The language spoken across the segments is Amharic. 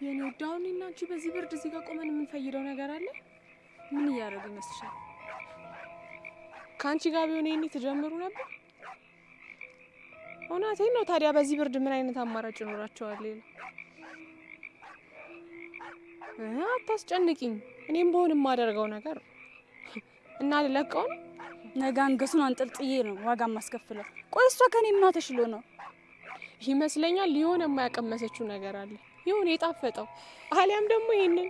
የኔ ውድ አሁን አንቺ በዚህ ብርድ እዚህ ጋር ቆመን የምንፈይደው ነገር አለ? ምን እያደረጉ ይመስልሻል? ከአንቺ ጋር ቢሆን ይሄኔ ትጀምሩ ነበር። እውነቴን ነው። ታዲያ በዚህ ብርድ ምን አይነት አማራጭ ይኖራቸዋል? ሌላ አታስጨንቂኝ። እኔም በሆን የማደርገው ነገር እና ልለቀው ነው። ነገ አንገቱን አንጠልጥዬ ነው ዋጋ ማስከፍለው። ቆይ እሷ ከኔ ምን ተሽሎ ነው? ይመስለኛል የሆነ የማያቀመሰችው ነገር አለ፣ የሆነ የጣፈጠው አሊያም ደግሞ ይሄንን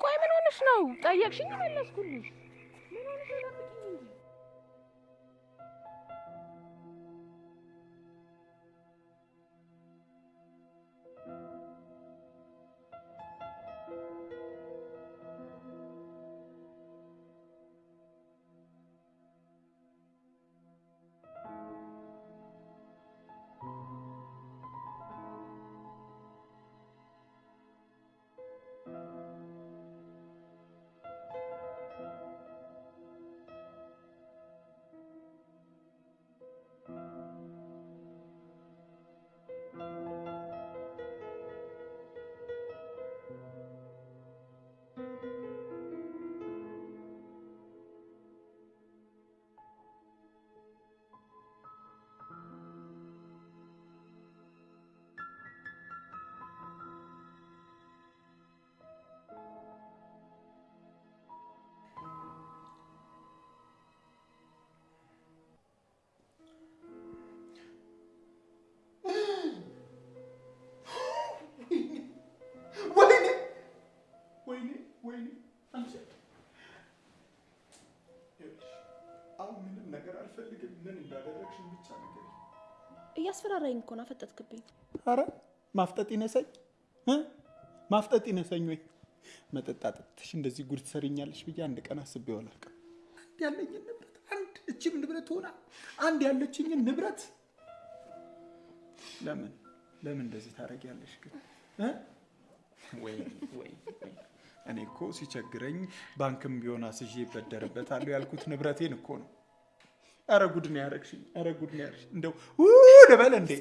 ቆይ ምን ሆነሽ ነው? ጠየቅሽኝ፣ መለስኩልሽ። አልፈልግም። ምን እንዳደረግሽን ብቻ ነገር እያስፈራራኝ እኮ ነው። አፈጠጥክብኝ። አረ ማፍጠጥ ይነሰኝ እ ማፍጠጥ ይነሰኝ ወይ መጠጥ አጠጥተሽ እንደዚህ ጉድ ትሰርኛለሽ ብዬ አንድ ቀን አስቤው አላውቅም። አንድ ያለኝን ንብረት አንድ እችም ንብረት ሆና አንድ ያለችኝን ንብረት ለምን ለምን እንደዚህ ታደርጊያለሽ ግን እ? ወይ ወይ ወይ እኔ እኮ ሲቸግረኝ ባንክም ቢሆን አስዤ ይበደርበታለሁ ያልኩት ንብረቴን እኮ ነው። አረ ጉድ ነው ያደረግሽኝ። አረ ጉድ ነው ያደረግሽኝ። እንደው ልበል እንዴ?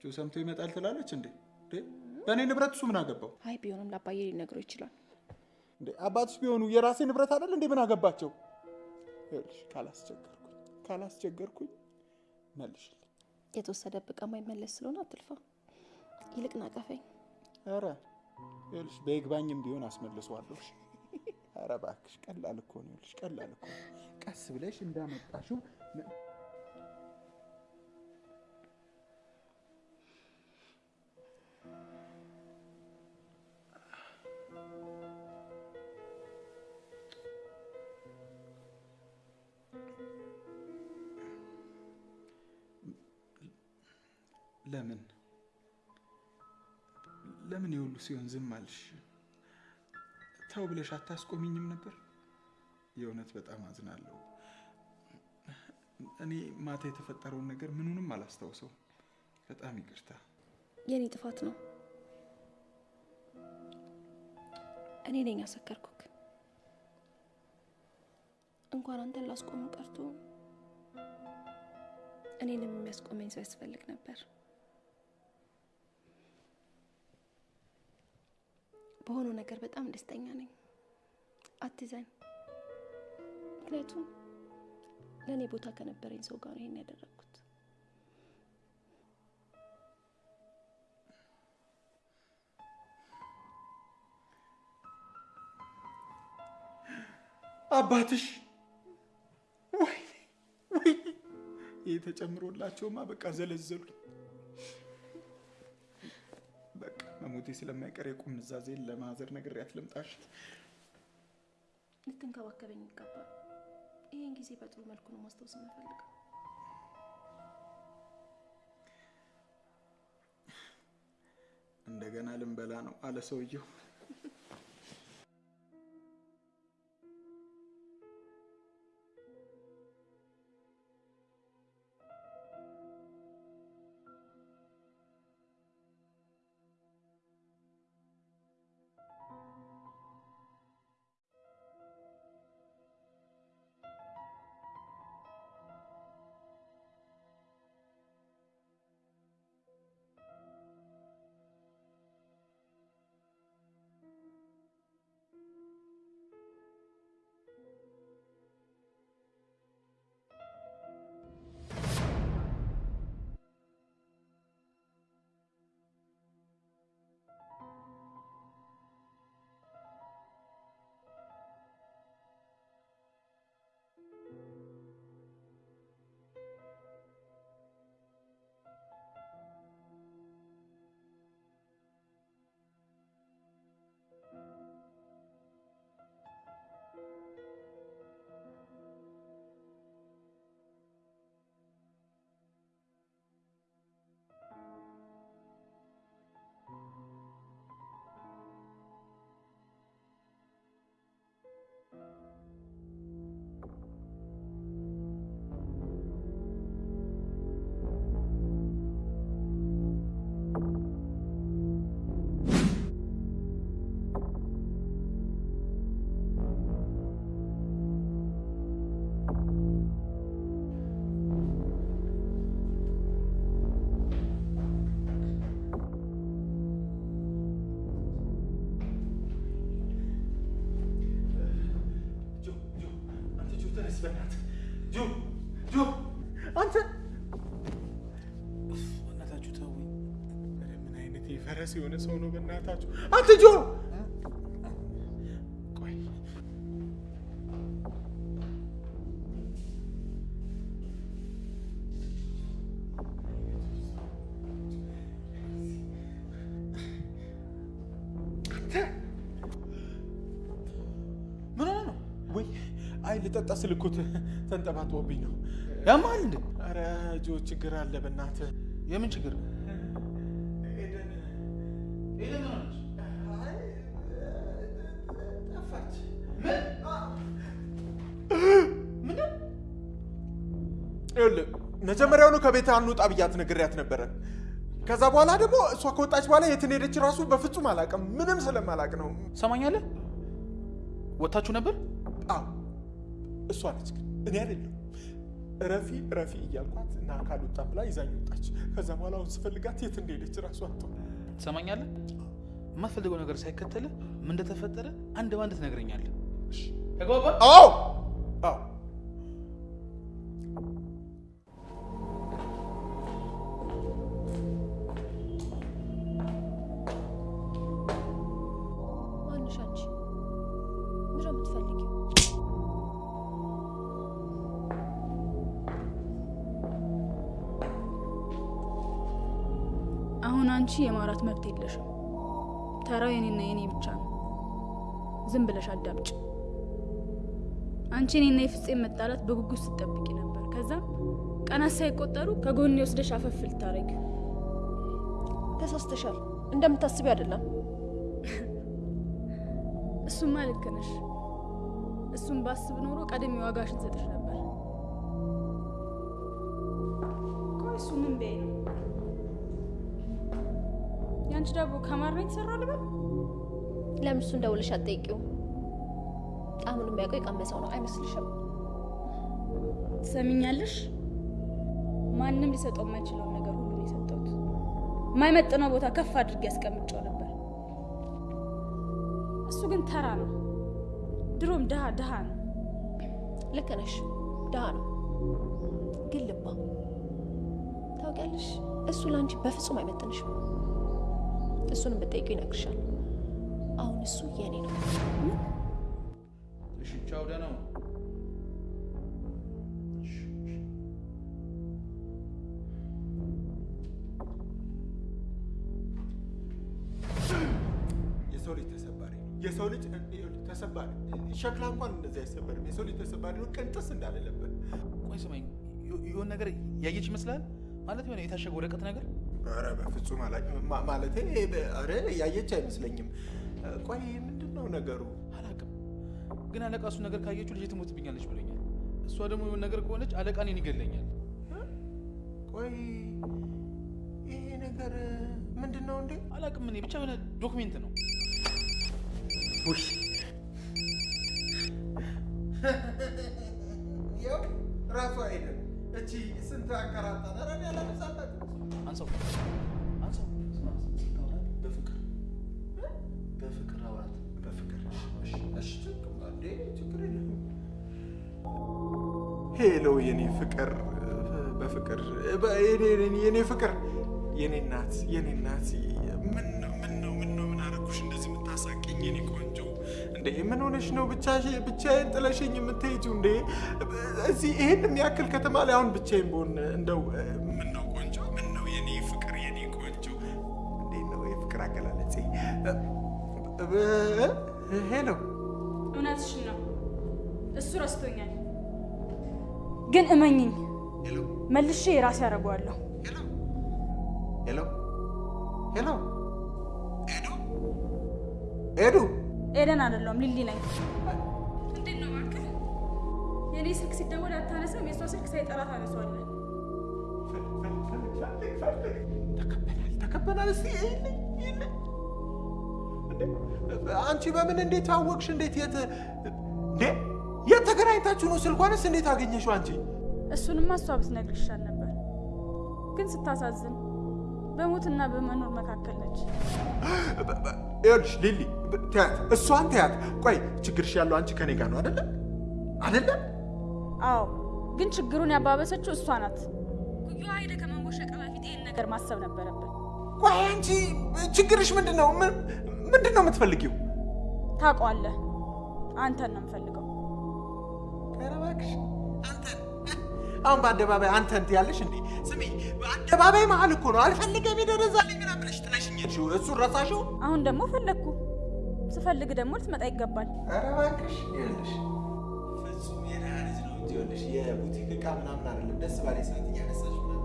ጆ ሰምቶ ይመጣል ትላለች እንዴ? በእኔ ንብረት እሱ ምን አገባው አይ ቢሆንም ለአባዬ ሊነግረው ይችላል። እንዴ? አባትሽ ቢሆኑ የራሴ ንብረት አይደል እንዴ? ምን አገባቸው? ካላስቸገርኩኝ ካላስቸገርኩኝ መልሽልኝ። የተወሰደብህ ዕቃ የማይመለስ ስለሆነ አትልፋ። ይልቅ ናቀፈኝ። ኧረ ይኸውልሽ በይግባኝም ቢሆን አስመልሰዋለሁ።? ኧረ እባክሽ ቀላል እኮ ነው። ይኸውልሽ ቀላል እኮ ቀስ ብለሽ እንዳመጣሽው ለምን ለምን የሁሉ ሲሆን ዝም አልሽ? ተው ብለሽ አታስቆሚኝም ነበር? የእውነት በጣም አዝናለሁ። እኔ ማታ የተፈጠረውን ነገር ምኑንም አላስታውሰውም። በጣም ይቅርታ። የኔ ጥፋት ነው። እኔ ነኝ ያሰከርኩክ። እንኳን አንተን ላስቆም ቀርቶ እኔንም የሚያስቆመኝ ሰው ያስፈልግ ነበር። በሆነው ነገር በጣም ደስተኛ ነኝ። አትዘን። ምክንያቱም ለእኔ ቦታ ከነበረኝ ሰው ጋር ይሄን ያደረግኩት። አባትሽ ወይኔ ወይኔ፣ ይህ ተጨምሮላቸውማ በቃ ዘለዘሉኝ። መሞቴ ስለማይቀር የቁም ንዛዜን ለማዘር ነግሬያት ልምጣሽ። ልትንከባከበኝ ይገባል። ይህን ጊዜ በጥሩ መልኩ ነው ማስታወስ የምፈልገው። እንደገና ልንበላ ነው አለ ሰውየው። የፈረስ የሆነ ሰው ነው በእናታችሁ አንተ ጆ ቆይ ምን ሆነ ነው? ወይ አይ ልጠጣ ስል ተንጠባጥቦብኝ ነው ያማል እንዴ? ኧረ ጆ ችግር አለ በእናትህ የምን ችግር? ይኸውልህ መጀመሪያውኑ ከቤት አንውጣ ብያት ነግሬያት ነበረ። ከዛ በኋላ ደግሞ እሷ ከወጣች በኋላ የት ሄደች ራሱ በፍጹም አላውቅም። ምንም ስለማላውቅ ነው። ሰማኛለህ? ወታችሁ ነበር? አዎ እሷ ነች፣ ግን እኔ አይደለም። ረፊ ረፊ እያልኳት እና ካልወጣም ብላ ይዛኝ ወጣች። ከዛ በኋላ አሁን ስፈልጋት የት እንደሄደች ራሱ አጥቷ። ትሰማኛለህ? የማትፈልገው ነገር ሳይከተልህ ምን እንደተፈጠረ አንድ ባንድ ትነግረኛለህ። ተግባባን? አዎ አዎ አንቺ የማውራት መብት የለሽም። ተራው የኔና የኔ ብቻ ነው። ዝም ብለሽ አዳምጭ። አንቺ እኔና የፍፄም መጣላት በጉጉት ስትጠብቂ ነበር። ከዛ ቀናት ሳይቆጠሩ ከጎኔ ወስደሽ አፈፍ ልታረጊ። ተሳስተሻል። እንደምታስቢው አይደለም። እሱማ ልክ ነሽ። እሱም ባስብ ኖሮ ቀድሜ ዋጋሽን ሰጥሽ ነበር። ዳቦ ከማር ነው የተሰራው ልበል? ለምን እሱን ደውለሽ አትጠይቂውም? ጣዕሙን የሚያውቀው የቀመሰው ነው አይመስልሽም? ትሰሚኛለሽ? ማንም ሊሰጠው የማይችለውን ነገር ሁሉ ነው የሰጠሁት። የማይመጥነው ቦታ ከፍ አድርጌ ያስቀምጨው ነበር። እሱ ግን ተራ ነው። ድሮም ድሃ ድሃ ነው። ልክ ነሽ። ድሃ ነው ግን ልባ ታውቂያለሽ፣ እሱ ለአንቺ በፍጹም አይመጥንሽም። እሱንም ብትጠይቂው ይነግርሻል። አሁን እሱ የኔ ነው። እሺ፣ ቻው፣ ደህና ሁን። የሰው ልጅ ተሰባሪ ነው። የሰው ልጅ ተሰባሪ ሸክላ እንኳን እንደዚህ አይሰበርም። የሰው ልጅ ተሰባሪ ነው። ቅንጥስ እንዳለለበት ቆይ ስማኝ፣ የሆነ ነገር ያየች ይመስላል ማለት የሆነ የታሸገ ወረቀት ነገር ኧረ በፍጹም አላውቅም። ማለቴ ኧረ ያየች አይመስለኝም። ቆይ ምንድን ነው ነገሩ? አላውቅም፣ ግን አለቃ እሱ ነገር ካየችው ልጅ ትሞትብኛለች ብሎኛል። እሷ ደግሞ የሆነ ነገር ከሆነች አለቃ እኔን ይገለኛል። ቆይ ይሄ ነገር ምንድን ነው እንዴ? አላውቅም፣ እኔ ብቻ የሆነ ዶክሜንት ነው። ውይ ያው ራሱ አይደል እቺ ስንት እኔ አላበዛበትም። አንሳው፣ አንሳው። ስማ፣ ስታወራት በፍቅር በፍቅር አውራት። በፍቅር እሺ፣ እሺ፣ ችግር የለም። ሄሎ የኔ ፍቅር በፍቅር የኔ ፍቅር የኔ እናት የኔ እናት ምን ነው ምን ነው ምን ነው ምን አደረኩሽ እንደዚህ የምታሳቅኝ የኔ ቆንጆ እንዴ ምን ሆነሽ ነው ብቻሽ ብቻዬን ጥለሽኝ የምትሄጂው እንዴ እዚህ ይሄን የሚያክል ከተማ ላይ አሁን ብቻዬን ብሆን እንደው ምን ነው ቆንጆ ምን ነው የኔ ፍቅር የኔ ቆንጆ እንዴት ነው የፍቅር አገላለጼ እ- hello እውነትሽን ነው። እሱ ረስቶኛል። ግን እመኚኝ መልሼ የራሴ ያደርገዋለሁ። hello hello ሄሎ ኤደን አይደለሁም ሊሊ ነኝ። እንዴት ነው እባክህ? የእኔ ስልክ ሲደወል አታነሳም፣ የእሷ ስልክ ሳይጠራ ታነሷለን። ተከበናል ተከበናል። እስኪ አንቺ በምን እንዴት አወቅሽ? እንዴት የት የት ተገናኝታችሁ ነው? ስልኳንስ እንዴት አገኘሽው አንቺ? እሱንማ እሷ ብትነግር ይሻል ነበር። ግን ስታሳዝን በሞትና በመኖር መካከል ነች። ይኸውልሽ ሊሊ ተያት፣ እሷን ተያት። ቆይ ችግርሽ ያለው አንቺ ከኔ ጋር ነው አይደለ? አይደለ? አዎ፣ ግን ችግሩን ያባበሰችው እሷ ናት። ኩዩ ሀይደ ከመንቦሸቀ በፊት ይህን ነገር ማሰብ ነበረብን። ቆይ አንቺ ችግርሽ ምንድን ነው? ምን- ምንድን ነው የምትፈልጊው? ታውቀዋለህ። አንተን ነው የምፈልገው። ኧረ እባክሽ አንተን አሁን በአደባባይ አንተን ትያለሽ እንዴ? ስሚ በአደባባይ መሀል እኮ ነው አልፈልገም ይደረዛልኝ ምናምን ብለሽ ጥለሽኝ ሄድሽው። እሱን ረሳሽው? አሁን ደግሞ ፈለግኩ። ስፈልግ ደግሞ ልትመጣ ይገባል። ኧረ እባክሽ ይኸውልሽ፣ ፍጹም የደህና ልጅ ነው እንጂ ይኸውልሽ የቡቲክ ዕቃ ምናምን አይደለም። ደስ ባለኝ ሰዓት እያነሳሽ ምናምን?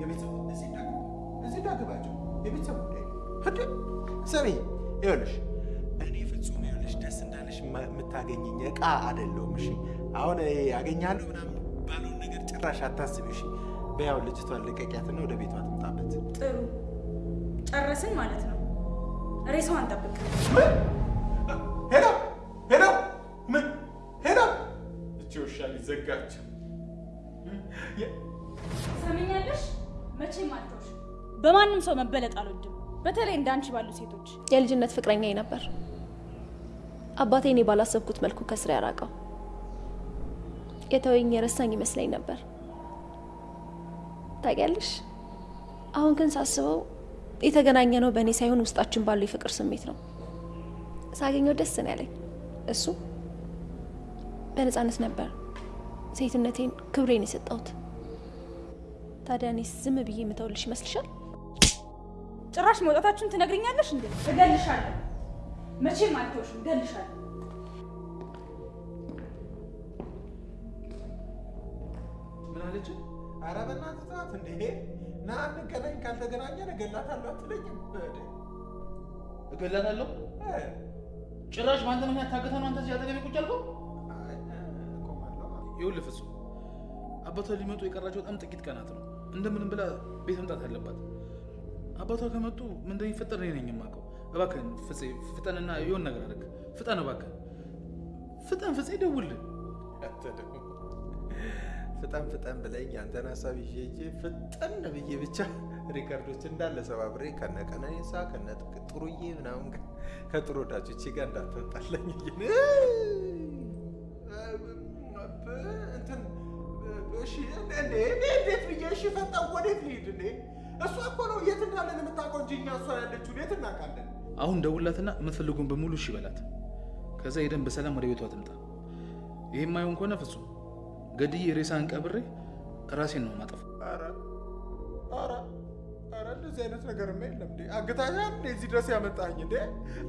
የቤተሰብ እዚህ እንዳገባ እዚህ እንዳገባቸው የቤተሰብ ጉዳይ ስሚ ይኸውልሽ እኔ ፍጹም ይኸውልሽ ደስ እንዳለሽ የምታገኘኝ ዕቃ አይደለሁም። እሺ አሁን ይሄ ያገኛለሁ ምናምን ባለውን ነገር ጭራሽ አታስቢ። እሺ በያው ልጅቷን ልቀቂያትና ወደ ቤቷ ትምጣበት። ጥሩ ጨረስን ማለት ነው። ሬሳዋን ጠብቅ። hello hello ምን hello እቺ ውሻ ሊዘጋችው ሰሚኛለሽ? መቼም አልተውሽ። በማንም ሰው መበለጥ አልወድም፣ በተለይ እንዳንቺ ባሉ ሴቶች። የልጅነት ፍቅረኛዬ ነበር። አባቴ እኔ ባላሰብኩት መልኩ ከስራ ያራቀው የተወኝ የረሳኝ ይመስለኝ ነበር። ታውቂያለሽ፣ አሁን ግን ሳስበው የተገናኘ ነው በእኔ ሳይሆን ውስጣችን ባለው የፍቅር ስሜት ነው። ሳገኘው ደስ ነው ያለኝ። እሱ በነፃነት ነበር ሴትነቴን፣ ክብሬን የሰጠሁት። ታዲያ እኔ ዝም ብዬ የምተውልሽ ይመስልሻል? ጭራሽ መውጣታችሁን ትነግርኛለሽ እንዴ? እገልሻለሁ። መቼም አልተውሽም፣ እገልሻለሁ። ና እንገናኝ ካልተገናኘን እገላታለሁ አትለኝም? እገላታለሁ። ጭራሽ በአንተ ምክንያት ታግታ ነው አንተ እዚህ አጠገቤ ቁጭ አልከው? ይኸውልህ ፍጹም አባቷ ሊመጡ የቀራቸው በጣም ጥቂት ቀናት ነው። እንደምንም ብላ ቤት መምጣት አለባት። አባቷ ከመጡ ምን እንደሚፈጠር እኔ ነኝ የማውቀው። እባክህን ፍፄ ፍጠንና የሆን ነገር አድርግ። ፍጠን እባክህን፣ ፍጠን ፍፄ፣ ደውልልህ። ፍጠን ፍጠን ብለኝ ያንተን ሀሳብ ይዤ ሂጄ ፍጠን ብዬ ብቻ record ኦች እንዳለ ሰባብሬ ከነ ቀነኒሳ ከነ ጥሩዬ ምናምን ከጥሩ ወዳጆቼ ጋር እንዴ እንዴት ብዬ እሺ ፈጠን ወዴት ልሂድ እንዴ? እሷ እኮ ነው የት እንዳለን የምታውቀው እንጂ እኛ እሷ ያለችውን የት እናውቃለን? አሁን ደውላትና የምትፈልጉን በሙሉ እሺ በላት። ከዛ ሄደን በሰላም ወደ ቤቷ ትምጣ። ይሄ የማይሆን ከሆነ ፍጹም ገድዬ ሬሳን ቀብሬ ራሴን ነው ማጠፋ። ኧረ ኧረ ኧረ እንደዚህ አይነት ነገርማ የለም! አግታሻል? እዚህ ድረስ ያመጣኝ እንዴ?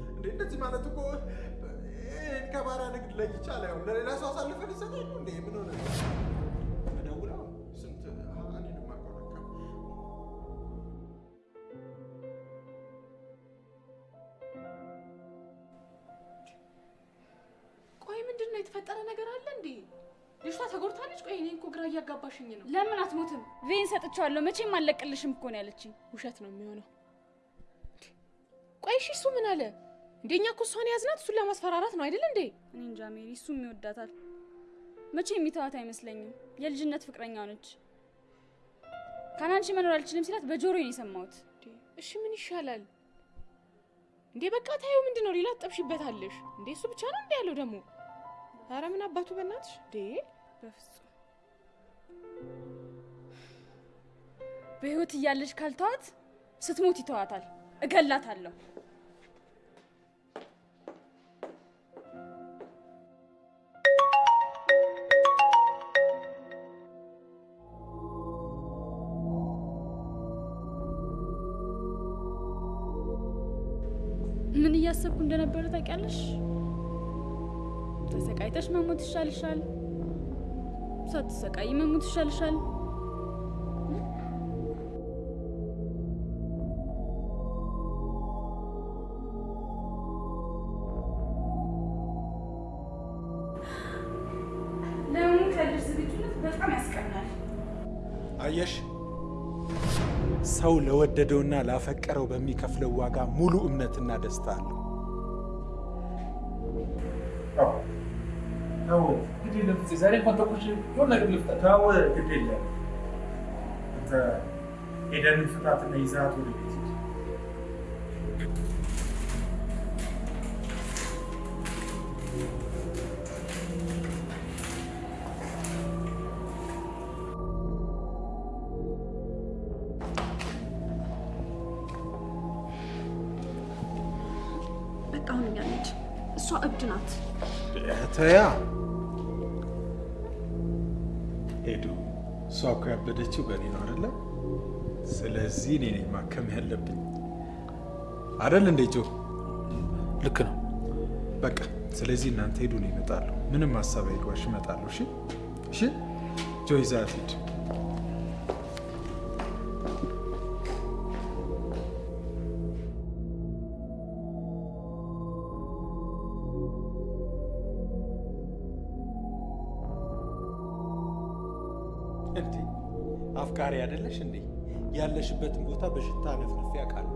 እንዴ እንደዚህ ማለት እኮ ይሄን ከባሪያ ንግድ ላይ ይቻላል። ያው ለሌላ ሰው አሳልፈን ይሰጣል እንዴ? ምን ሆነ? ስንት ቆይ ምንድን ነው የተፈጠረ ነገር አለ እንዴ? ልጅቷ ተጎድታለች? ቆይ እኔ እኮ ግራ እያጋባሽኝ ነው። ለምን አትሞትም? ቬን ሰጥቼዋለሁ። መቼም አልለቅልሽም እኮ ነው ያለችኝ። ውሸት ነው የሚሆነው። ቆይ እሺ እሱ ምን አለ? እንደኛ እኮ እሷን ያዝናት እሱን ለማስፈራራት ነው አይደል እንዴ? እኔ እንጃ ሜሪ፣ እሱም ይወዳታል። መቼ የሚተዋት አይመስለኝም። የልጅነት ፍቅረኛው ነች። ካናንቺ መኖር አልችልም ሲላት በጆሮዬ ነው የሰማሁት። እሺ ምን ይሻላል እንዴ? በቃ ታየው ምንድን ነው ሌላ ትጠብሽበታለሽ እንዴ? እሱ ብቻ ነው እንዴ ያለው ደግሞ? አረ ምን አባቱ በእናትሽ እንዴ! በፍጹም በህይወት እያለች ካልተዋት ስትሞት ይተዋታል። እገላታለሁ። ምን እያሰብኩ እንደነበረ ታውቂያለሽ? ተሰቃይተሽ መሞት ይሻልሻል፣ ሳትሰቃይ መሞት ይሻልሻል። አየሽ፣ ሰው ለወደደውና ላፈቀረው በሚከፍለው ዋጋ ሙሉ እምነትና ደስታ አለው። ليفت زاري فانت كلشي كلنا قبل الفطر تا هو قبل الله أنت إذا من فتاه الميزات والبيتي በቃ አሁን እያለች እሷ እብድ ናት። ተያ እሷ እኮ ያበደችው በእኔ ነው አይደለ? ስለዚህ እኔ ነኝ ማከም ያለብኝ አይደል እንዴ ጆ? ልክ ነው። በቃ ስለዚህ እናንተ ሄዱ፣ ነው ይመጣሉ። ምንም ሀሳብ አይግባሽ፣ ይመጣሉ። እሺ እሺ። ጆ ይዛት ሂድ። እንዴ አፍቃሪ አይደለሽ እንዴ? ያለሽበትን ቦታ በሽታ ነፍነፍ ያውቃሉ።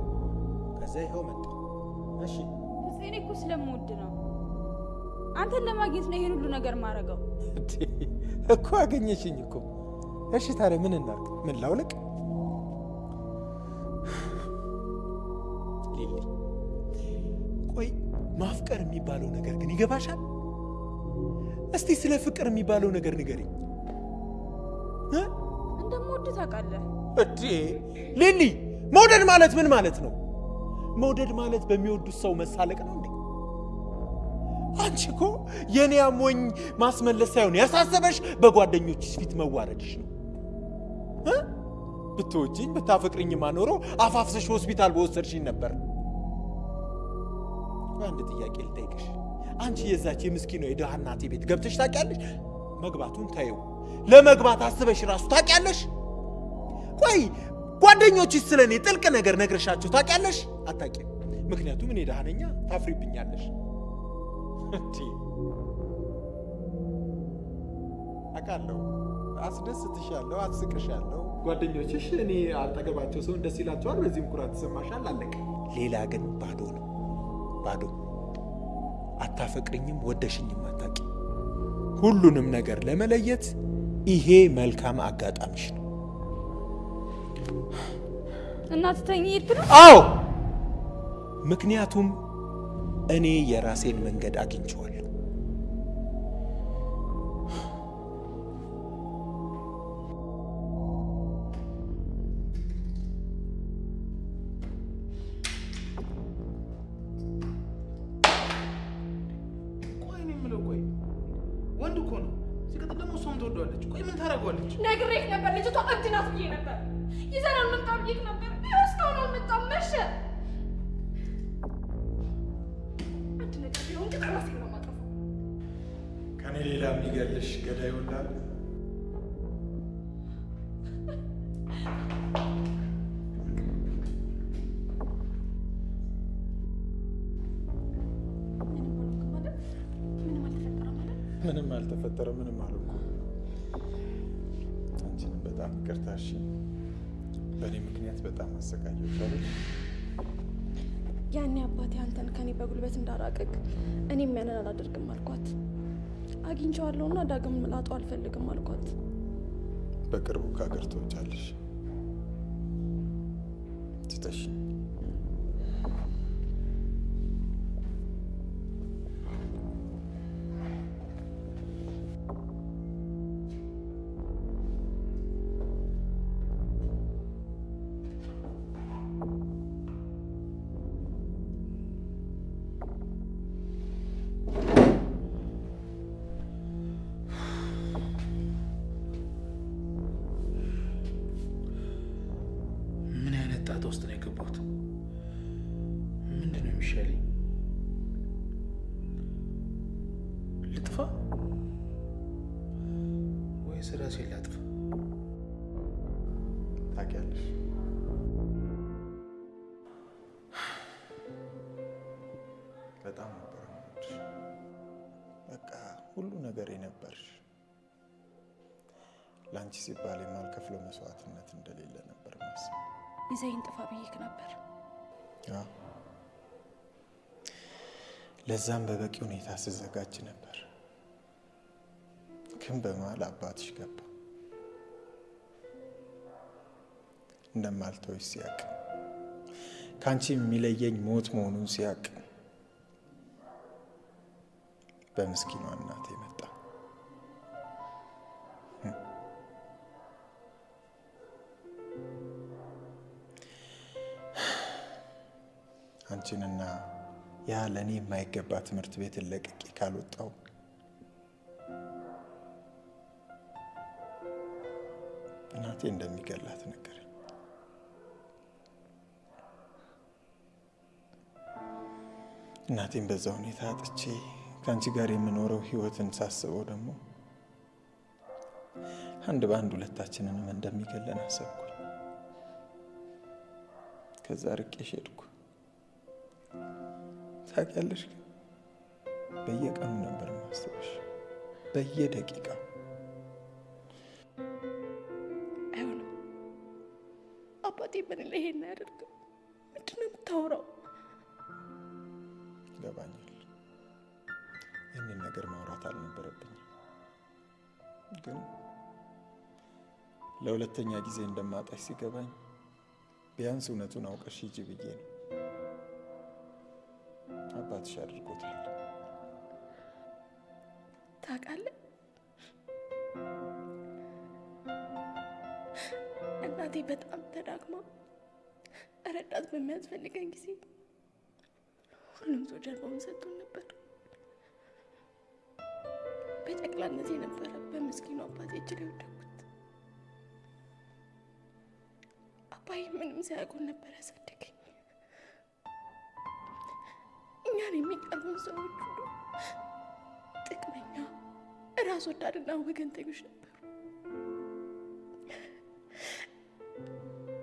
ከዛ ይኸው መጣ። እሺ እኔ እኮ ስለምወድ ነው። አንተን ለማግኘት ነው ይሄን ሁሉ ነገር ማድረገው። እንዴ እኮ አገኘሽኝ እኮ። እሺ ታዲያ ምን እናድርግ? ምን ላውልቅ? ሊሊ ቆይ ማፍቀር የሚባለው ነገር ግን ይገባሻል? እስቲ ስለ ፍቅር የሚባለው ነገር ንገሪኝ።? እንደምወድ ታውቃለህ። እዴ ሊሊ መውደድ ማለት ምን ማለት ነው? መውደድ ማለት በሚወዱት ሰው መሳለቅ ነው እንዴ? አንቺ እኮ የኔ አሞኝ ማስመለስ ሳይሆን ያሳሰበሽ በጓደኞችሽ ፊት መዋረድሽ ነው። እ? ብትወጂኝ ብታፈቅርኝ ማኖሮ አፋፍሰሽ ሆስፒታል በወሰድሽኝ ነበር። አንድ ጥያቄ ልጠይቅሽ። አንቺ የዛች የምስኪኗ የድሃ እናቴ ቤት ገብተሽ ታውቂያለሽ? መግባቱን ታየው ለመግባት አስበሽ ራሱ ታውቂያለሽ? ቆይ ጓደኞችሽ ስለ እኔ ጥልቅ ነገር ነግረሻቸው ታውቂያለሽ? አታውቂም። ምክንያቱም እኔ ድሃ ነኛ፣ ታፍሪብኛለሽ። አውቃለሁ፣ አስደስትሻለሁ፣ አስቅሻለሁ። ጓደኞችሽ እኔ አጠገባቸው ሰውን ደስ ይላቸዋል፣ በዚህም ኩራት ትሰማሻል። አለቀ። ሌላ ግን ባዶ ነው፣ ባዶ። አታፈቅርኝም፣ ወደሽኝም አታውቂ። ሁሉንም ነገር ለመለየት ይሄ መልካም አጋጣሚሽ ነው። እና ትተኝ ሄድክ ነው? አዎ፣ ምክንያቱም እኔ የራሴን መንገድ አግኝቼዋለሁ። ነግሬህ ነበር፣ ልጅቷ እብድ ናት ብዬ ነበር። ይዘን አልመጣም ብዬሽ ነበር። ይኸው እስካሁን አልመጣም። መሸ። አንድ ነገር ቢሆን ግን ራሴን ነው የማጠፋው። ከኔ ሌላ የሚገልሽ ገዳይ ወላል ምንም አልተፈጠረ፣ ምንም በጣም ይቅርታ እሺ። በእኔ ምክንያት በጣም አሰቃየሁሽ አይደል? ያኔ አባቴ አንተን ከኔ በጉልበት እንዳራቅቅ እኔም ያንን አላደርግም አልኳት። አግኝቼዋለሁና ዳግም ላጣው አልፈልግም አልኳት። በቅርቡ ከሀገር ትወጫለሽ። ትተሽኝ ልጥፋ ወይስ ራሴን ላጥፋ? ታውቂያለሽ፣ በጣም ነበር በቃ ሁሉ ነገር የነበርሽ ለአንቺ ሲባል የማልከፍለው መስዋዕትነት እንደሌለ ነበር ማስብ። ይዘይን ጥፋ ብዬክ ነበር። አዎ፣ ለዛም በበቂ ሁኔታ ስዘጋጅ ነበር። ግን በመሀል አባትሽ ገባ። እንደማልተውሽ ሲያቅ ከአንቺ የሚለየኝ ሞት መሆኑን ሲያቅ በምስኪኗ እናቴ መጣ። አንቺንና ያ ለእኔ የማይገባ ትምህርት ቤትን ለቅቄ ካልወጣው እናቴ እንደሚገላት ነገረኝ። እናቴን በዛ ሁኔታ አጥቼ ከአንቺ ጋር የምኖረው ህይወትን ሳስበው ደግሞ አንድ በአንድ ሁለታችንንም እንደሚገለን አሰብኩኝ። ከዛ ርቄሽ ሄድኩ። ታውቂያለሽ ግን በየቀኑ ነበር ማስበሽ፣ በየደቂቃው አይሆንም። አባቴ ምን ላይ ይሄን አያደርግም። ምንድን ነው የምታወራው? ይገባኛል። ይህንን ነገር ማውራት አልነበረብኝም፣ ግን ለሁለተኛ ጊዜ እንደማጣሽ ሲገባኝ ቢያንስ እውነቱን አውቀሽ ሂጂ ብዬ ነው። አባትሽ አድርጎታል። ታውቃለህ፣ እናቴ በጣም ተዳክማ ረዳት በሚያስፈልገን ጊዜ ሁሉም ሰው ጀርባውን ሰጥቶን ነበር። በጨቅላነቴ ነበረ በምስኪኑ አባቴ እጅ ላይ ወደኩት። አባዬ ምንም ሳያውቁን ነበር ያሳደገኝ። እኛን የሚቀርቡን ሰዎች ሁሉ ጥቅመኛ፣ ራስ ወዳድና ወገንተኞች ነበሩ።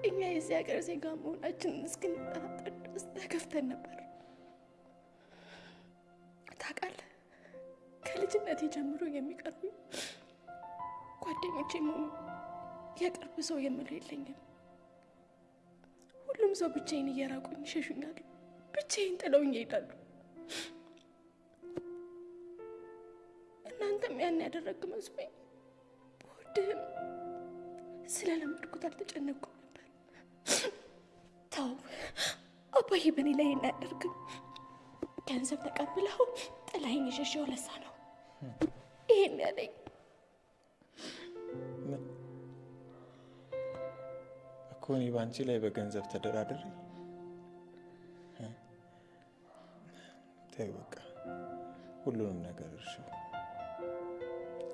እኛ የዚህ ሀገር ዜጋ መሆናችንን እስክንጠራጠር ድረስ ተከፍተን ነበር። ታውቃለህ፣ ከልጅነቴ ጀምሮ የሚቀርቡ ጓደኞቼ መሆኑ የቅርብ ሰው የምለው የለኝም። ሁሉም ሰው ብቻዬን እየራቁኝ ይሸሹኛሉ፣ ብቻዬን ጥለውኝ ይሄዳሉ። ያን ያደረግ መስሎኝ በወድህም ስለለመድኩት አልተጨነቅኩም ነበር። ተው አባዬ በእኔ ላይ ይሄን አያደርግም። ገንዘብ ተቀብለው ጥላይኝ የሸሸው ለሳ ነው ይሄን ያለኝ። እኮ እኔ በአንቺ ላይ በገንዘብ ተደራድሬ እ? ተይው በቃ ሁሉንም ነገር እርሺው።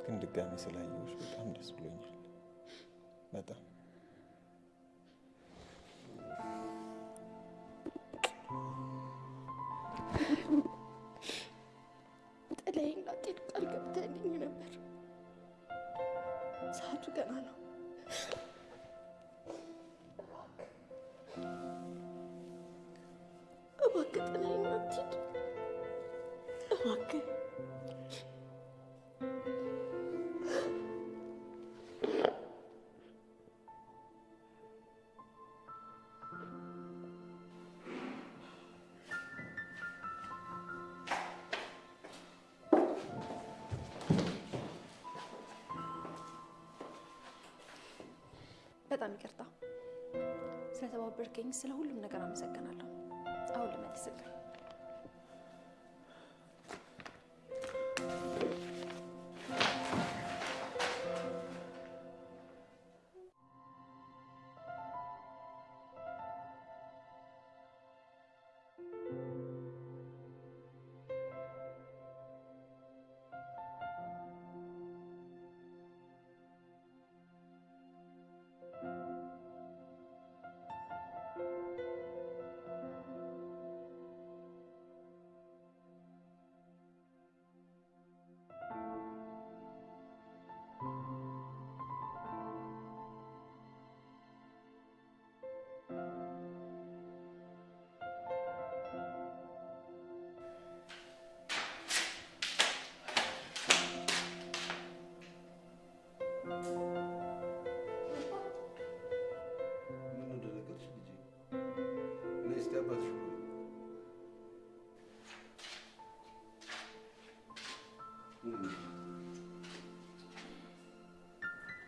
ግን ድጋሚ ስላየሁሽ በጣም ደስ ብሎኛል። በጣም በጣም ይቅርታ ስለተባበርከኝ፣ ስለ ሁሉም ነገር አመሰግናለሁ። አሁን ልመልስልህ።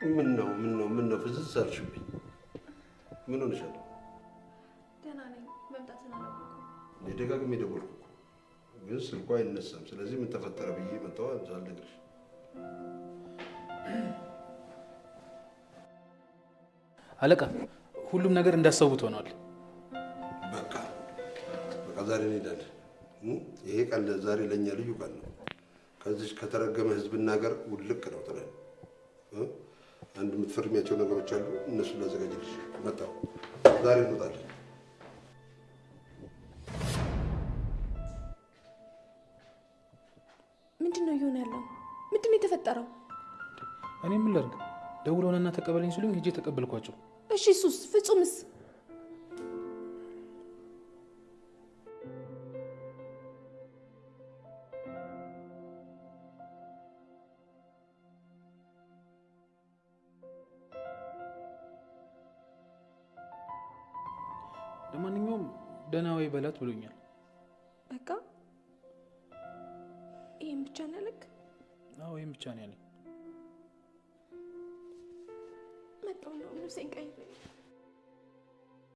ምን ነው ምን ነው ምን ነው ፍዝዝ አልሽብኝ? ምን ሆነሻል? ደህና ነኝ። መምጣትን አላወኩም። እኔ ደጋግሜ ደወልኩ እኮ ግን ስልኳ አይነሳም። ስለዚህ ምን ተፈጠረ ብዬ መጣሁ ሳልነግርሽ። አለቃ፣ ሁሉም ነገር እንዳሰቡት ሆኗል። በቃ በቃ ዛሬ እንሄዳለን። እ? ይሄ ቀን ዛሬ ለእኛ ልዩ ቀን ነው። ከዚች ከተረገመ ህዝብና ሀገር ውልቅ ነው ጥለን እ? አንድ የምትፈርሚያቸው ነገሮች አሉ። እነሱን ላዘጋጅልሽ መጣሁ። ዛሬ እንወጣለን። ምንድን ነው እየሆነ ያለው? ምንድን ነው የተፈጠረው? እኔ ምን ላድርግ? ደውለውንና ተቀበለኝ ሲሉኝ ሄጄ ተቀበልኳቸው። እሺ እሱስ ፍጹምስ? በላት ብሎኛል። በቃ ይህም ብቻ ነው ያለክ? አዎ ይህም ብቻ ነው ያለኝ። መጣሁ ነው ልብሴን ቀይሬ